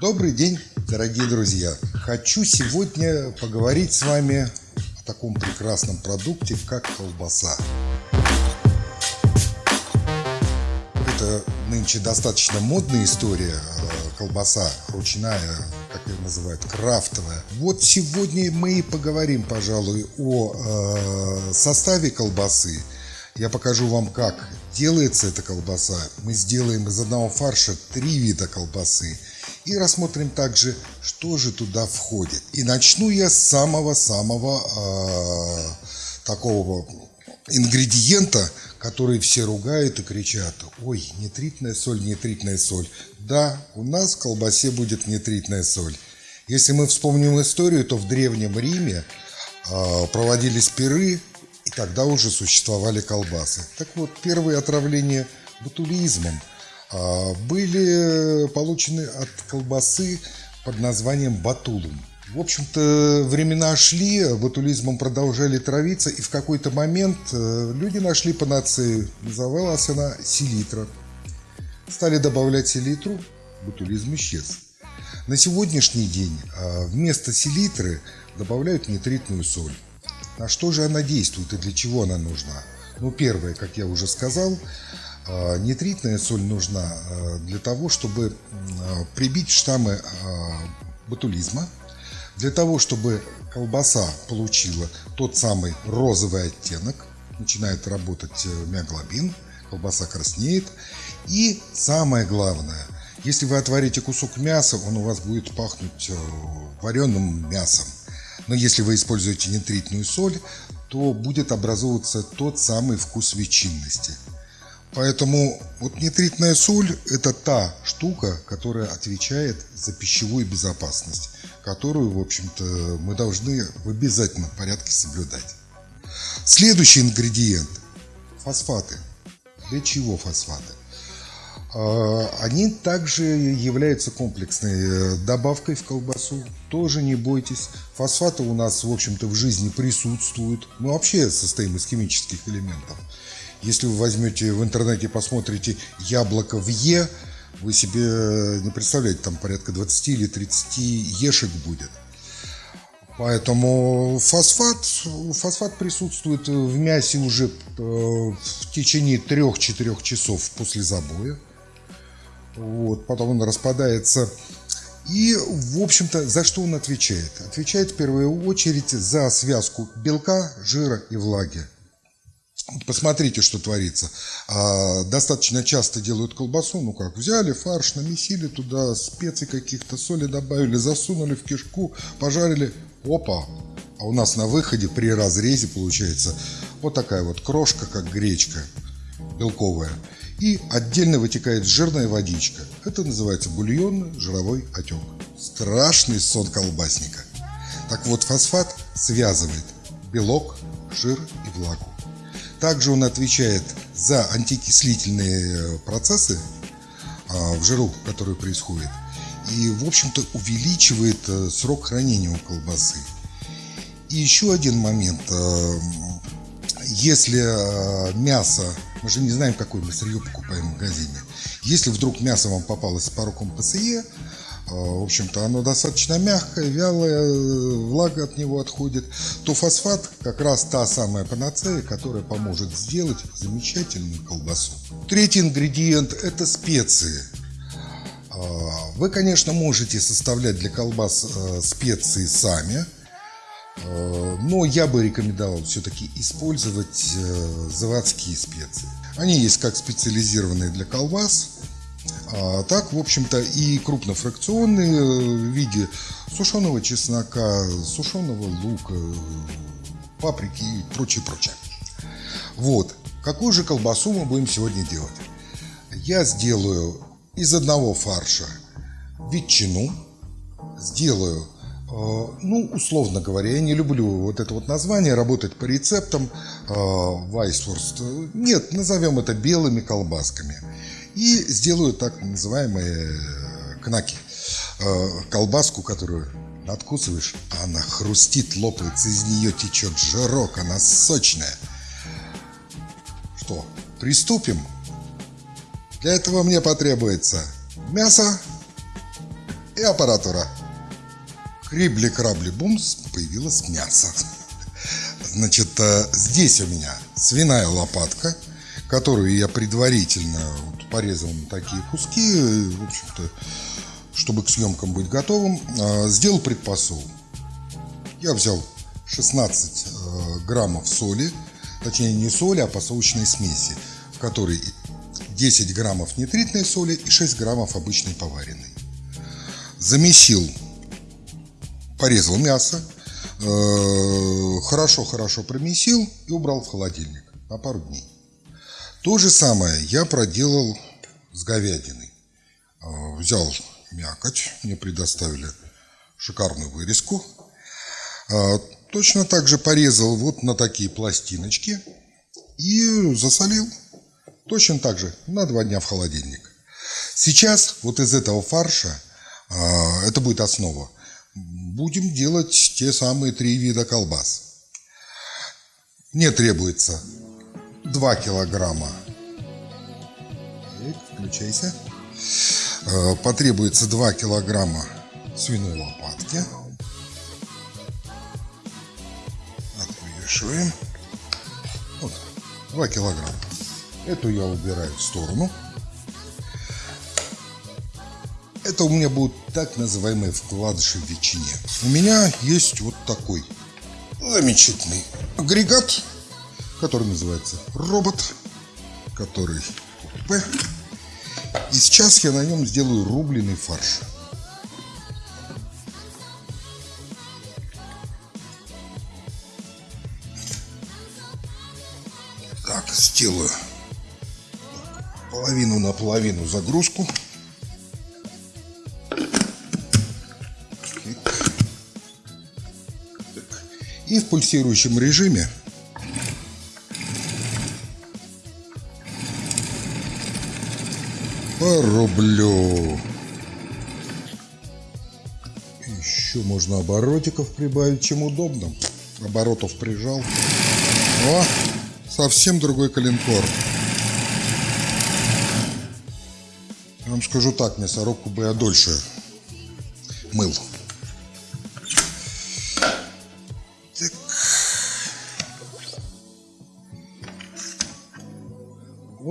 Добрый день, дорогие друзья! Хочу сегодня поговорить с вами о таком прекрасном продукте, как колбаса. Это нынче достаточно модная история, э, колбаса ручная, как ее называют, крафтовая. Вот сегодня мы и поговорим, пожалуй, о э, составе колбасы. Я покажу вам, как делается эта колбаса. Мы сделаем из одного фарша три вида колбасы и рассмотрим также, что же туда входит. И начну я с самого-самого э, такого ингредиента, который все ругают и кричат, ой, нитритная соль, нитритная соль. Да, у нас в колбасе будет нитритная соль. Если мы вспомним историю, то в Древнем Риме э, проводились пиры, и тогда уже существовали колбасы. Так вот, первые отравления ботулизмом – были получены от колбасы под названием батулум. В общем-то, времена шли, ботулизмом продолжали травиться, и в какой-то момент э, люди нашли панацею. Называлась она селитра. Стали добавлять селитру, ботулизм исчез. На сегодняшний день а, вместо селитры добавляют нитритную соль. На что же она действует и для чего она нужна? Ну, первое, как я уже сказал, а, нитритная соль нужна а, для того, чтобы а, прибить штаммы ботулизма, для того, чтобы колбаса получила тот самый розовый оттенок, начинает работать э, миоглобин, колбаса краснеет. И самое главное, если вы отварите кусок мяса, он у вас будет пахнуть э, вареным мясом. Но если вы используете нитритную соль, то будет образовываться тот самый вкус ветчинности – Поэтому вот нитритная соль – это та штука, которая отвечает за пищевую безопасность, которую, в общем-то, мы должны в обязательном порядке соблюдать. Следующий ингредиент – фосфаты. Для чего фосфаты? А, они также являются комплексной э, добавкой в колбасу. Тоже не бойтесь. Фосфаты у нас, в общем-то, в жизни присутствуют. Мы вообще состоим из химических элементов. Если вы возьмете в интернете, посмотрите яблоко в Е, вы себе не представляете, там порядка 20 или 30 ешек будет. Поэтому фосфат, фосфат присутствует в мясе уже э, в течение 3-4 часов после забоя. Вот, потом он распадается. И, в общем-то, за что он отвечает? Отвечает в первую очередь за связку белка, жира и влаги. Посмотрите, что творится. А, достаточно часто делают колбасу, ну как, взяли фарш, намесили туда специй каких-то, соли добавили, засунули в кишку, пожарили. Опа! А у нас на выходе при разрезе получается вот такая вот крошка, как гречка белковая. И отдельно вытекает жирная водичка. Это называется бульонный жировой отек. Страшный сон колбасника. Так вот, фосфат связывает белок, жир и влагу. Также он отвечает за антикислительные э, процессы а, в жиру, которые происходят. И, в общем-то, увеличивает э, срок хранения у колбасы. И еще один момент. Э, если мясо, мы же не знаем, какое мы сырье покупаем в магазине, если вдруг мясо вам попалось с пороком ПСЕ, в общем-то, оно достаточно мягкое, вялое, влага от него отходит, то фосфат как раз та самая панацея, которая поможет сделать замечательную колбасу. Третий ингредиент – это специи. А, вы, конечно, можете составлять для колбас э, специи сами, э, но я бы рекомендовал все-таки использовать э, заводские специи. Они есть как специализированные для колбас, а так, в общем-то, и крупнофракционные э, в виде сушеного чеснока, сушеного лука, паприки и прочее, прочее. Вот. Какую же колбасу мы будем сегодня делать? Я сделаю из одного фарша ветчину, сделаю, э, ну, условно говоря, я не люблю вот это вот название, работать по рецептам, э, Вайсворст. Нет, назовем это белыми колбасками и сделаю так называемые э, кнаки. Э, колбаску, которую откусываешь, она хрустит, лопается, из нее течет жирок, она сочная. Что, приступим? Для этого мне потребуется мясо, и аппаратура. Крибли-крабли-бумс, появилось мясо. Значит, э, здесь у меня свиная лопатка, которую я предварительно порезал на такие куски, в общем-то, чтобы к съемкам быть готовым, э, сделал предпосол. Я взял 16 э, граммов соли, точнее не соли, а посолочной смеси, в которой 10 граммов нитритной соли и 6 граммов обычной поваренной. Замесил, порезал мясо, хорошо-хорошо промесил и убрал в холодильник на пару дней. То же самое я проделал с говядиной. Взял мякоть, мне предоставили шикарную вырезку. Точно так же порезал вот на такие пластиночки и засолил. Точно так же на два дня в холодильник. Сейчас вот из этого фарша, это будет основа, будем делать те самые три вида колбас. Мне требуется 2 килограмма. включайся. Э, потребуется 2 килограмма свиной лопатки. Отвешиваем. Вот, 2 килограмма. Эту я убираю в сторону. Это у меня будут так называемые вкладыши в ветчине. У меня есть вот такой замечательный агрегат, который называется робот, который П. И сейчас я на нем сделаю рубленый фарш. Так, сделаю половину на половину загрузку. И в пульсирующем режиме рублю. Еще можно оборотиков прибавить, чем удобно. Оборотов прижал. О, совсем другой калинкор. Я вам скажу так, мясорубку бы я дольше мыл.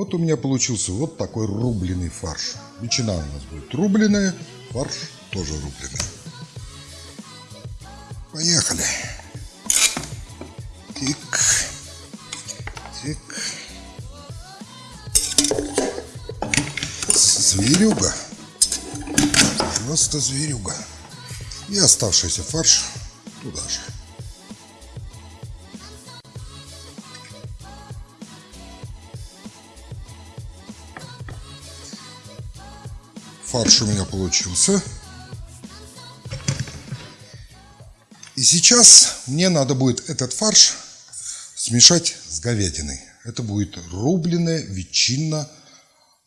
Вот у меня получился вот такой рубленый фарш. Ветчина у нас будет рубленая, фарш тоже рубленый. Поехали. Тик. Тик. Зверюга. Просто зверюга. И оставшийся фарш туда же. Фарш у меня получился. И сейчас мне надо будет этот фарш смешать с говядиной. Это будет рубленая ветчина,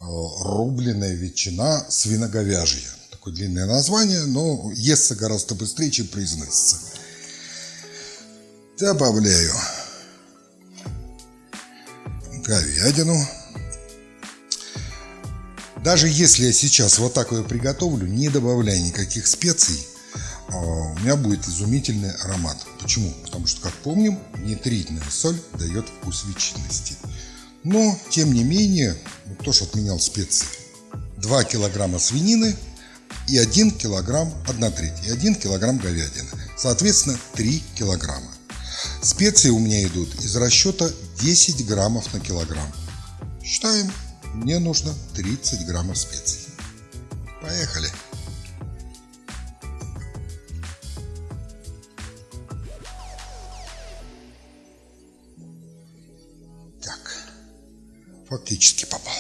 э, рубленая ветчина свиноговяжья. Такое длинное название, но естся гораздо быстрее, чем произносится. Добавляю говядину. Даже если я сейчас вот так ее приготовлю, не добавляя никаких специй, а, у меня будет изумительный аромат. Почему? Потому что, как помним, нитритная соль дает вкус ветчинности. Но, тем не менее, кто ж отменял специи? 2 килограмма свинины и 1 килограмм, 1 треть, и 1 килограмм говядины. Соответственно, 3 килограмма. Специи у меня идут из расчета 10 граммов на килограмм. Считаем мне нужно 30 граммов специй. Поехали! Так, фактически попал.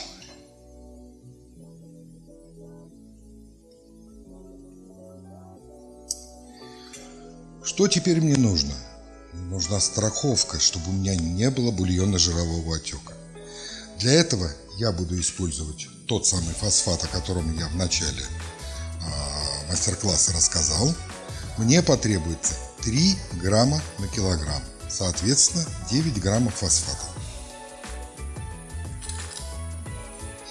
Что теперь мне нужно? Нужна страховка, чтобы у меня не было бульонно-жирового отека. Для этого я буду использовать тот самый фосфат, о котором я в начале э, мастер-класса рассказал. Мне потребуется 3 грамма на килограмм, соответственно 9 граммов фосфата.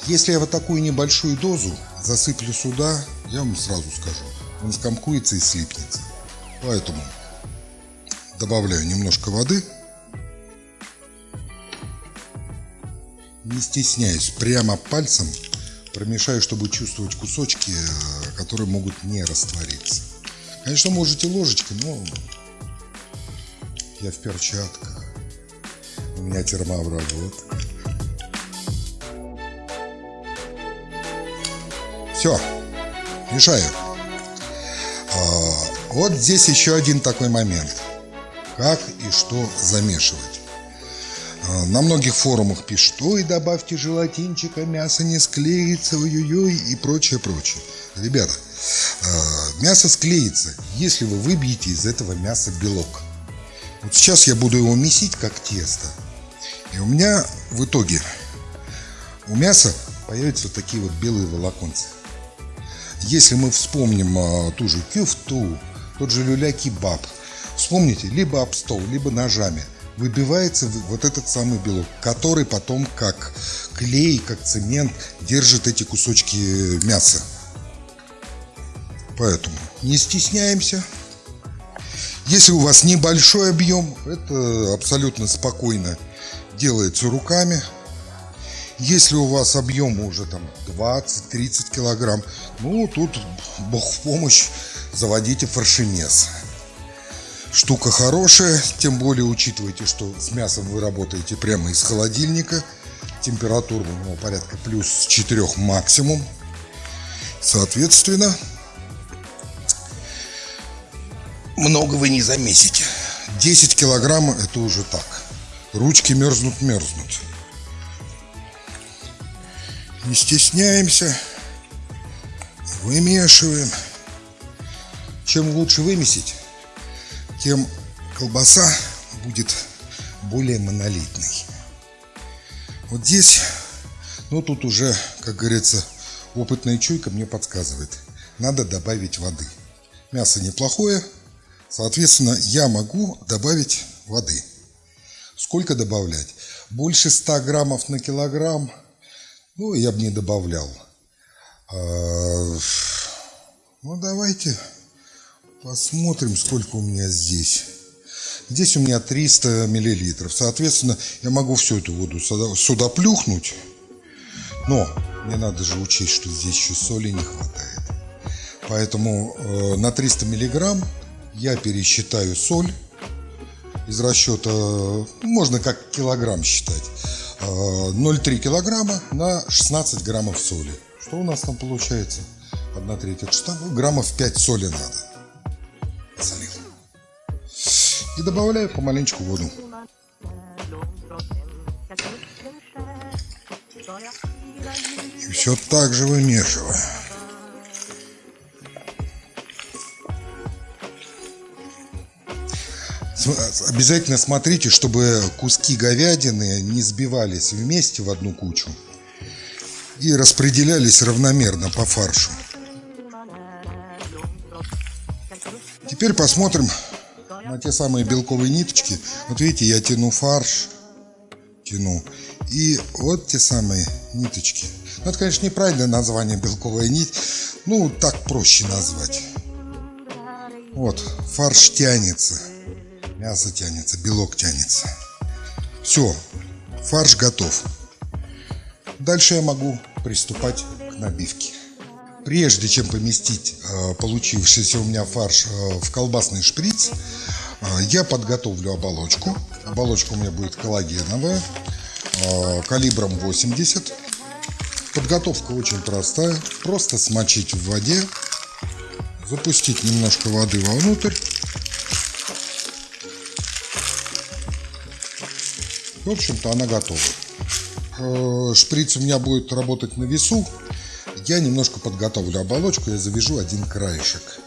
Если я вот такую небольшую дозу засыплю сюда, я вам сразу скажу, он скомкуется и слипнется. Поэтому добавляю немножко воды. Не стесняюсь, прямо пальцем промешаю, чтобы чувствовать кусочки, э, которые могут не раствориться. Конечно, можете ложечкой, но я в перчатках. У меня термообработка. Все, мешаю. А, вот здесь еще один такой момент. Как и что замешивать. А, на многих форумах пишут, ой, добавьте желатинчика, мясо не склеится, ой-ой-ой и прочее, прочее. Ребята, а, мясо склеится, если вы выбьете из этого мяса белок. Вот сейчас я буду его месить как тесто. И у меня в итоге у мяса появятся вот такие вот белые волоконцы. Если мы вспомним а, ту же кюфту, тот же люля-кебаб, вспомните, либо об стол, либо ножами, выбивается вот этот самый белок, который потом как клей, как цемент держит эти кусочки мяса. Поэтому не стесняемся. Если у вас небольшой объем, это абсолютно спокойно делается руками. Если у вас объем уже там 20-30 килограмм, ну тут бог в помощь, заводите фаршемес. Штука хорошая, тем более учитывайте, что с мясом вы работаете прямо из холодильника. Температура у него порядка плюс 4 максимум. Соответственно, много вы не замесите. 10 килограмм это уже так. Ручки мерзнут, мерзнут. Не стесняемся. Вымешиваем. Чем лучше вымесить, тем колбаса будет более монолитной. Вот здесь, ну тут уже, как говорится, опытная чуйка мне подсказывает. Надо добавить воды. Мясо неплохое, соответственно, я могу добавить воды. Сколько добавлять? Больше 100 граммов на килограмм, ну, я бы не добавлял. А, ну, давайте посмотрим, сколько у меня здесь. Здесь у меня 300 миллилитров. Соответственно, я могу всю эту воду сюда, сюда плюхнуть. Но мне надо же учесть, что здесь еще соли не хватает. Поэтому э, на 300 миллиграмм я пересчитаю соль из расчета, можно как килограмм считать, 0,3 э, килограмма на 16 граммов соли. Что у нас там получается? 1 треть. Это? Граммов 5 соли надо. И добавляю помаленечку воду. И все так же вымешиваю. Обязательно смотрите, чтобы куски говядины не сбивались вместе в одну кучу и распределялись равномерно по фаршу. Теперь посмотрим на те самые белковые ниточки. Вот видите, я тяну фарш, тяну. И вот те самые ниточки. Ну, это, конечно, неправильное название белковая нить. Ну, так проще назвать. Вот, фарш тянется. Мясо тянется, белок тянется. Все, фарш готов. Дальше я могу приступать к набивке. Прежде чем поместить э, получившийся у меня фарш э, в колбасный шприц, я подготовлю оболочку. Оболочка у меня будет коллагеновая, э, калибром 80. Подготовка очень простая. Просто смочить в воде, запустить немножко воды вовнутрь В общем-то, она готова. Э, шприц у меня будет работать на весу. Я немножко подготовлю оболочку, я завяжу один краешек.